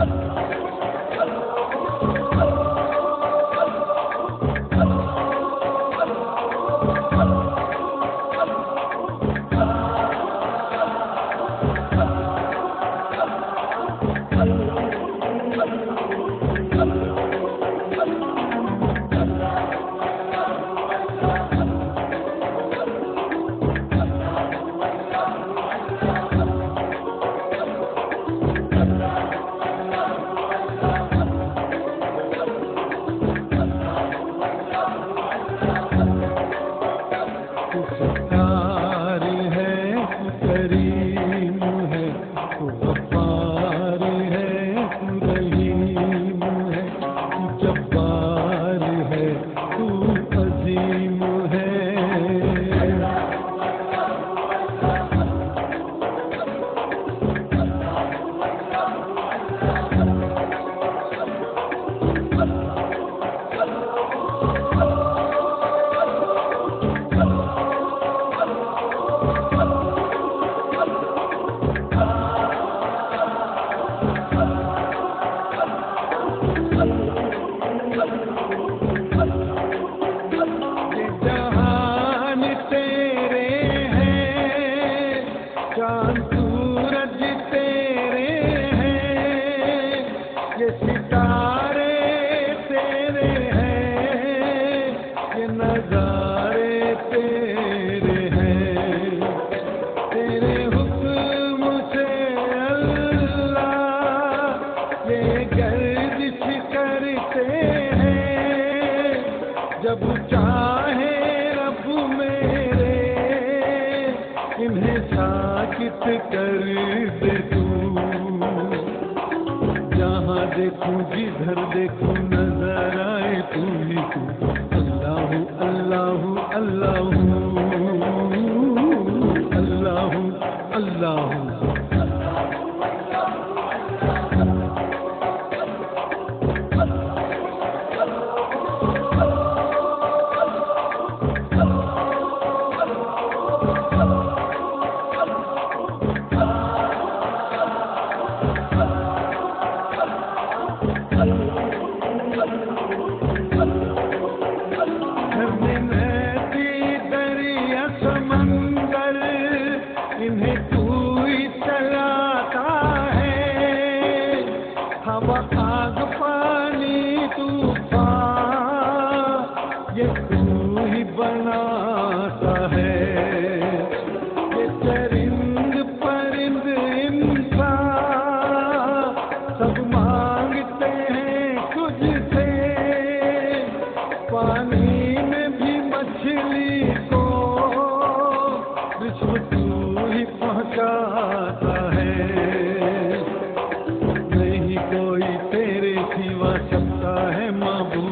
Thank you. पुकार है पुतरी सकते हैं, जब चाहे रब मेरे, इन्हें साकित कर दे तू। जहाँ देखूँ, जिधर देखूँ, नज़र आए तू ही तू। अल्लाह अल्लाह अल्लाह अल्लाह अल्लाह। करता है महबूब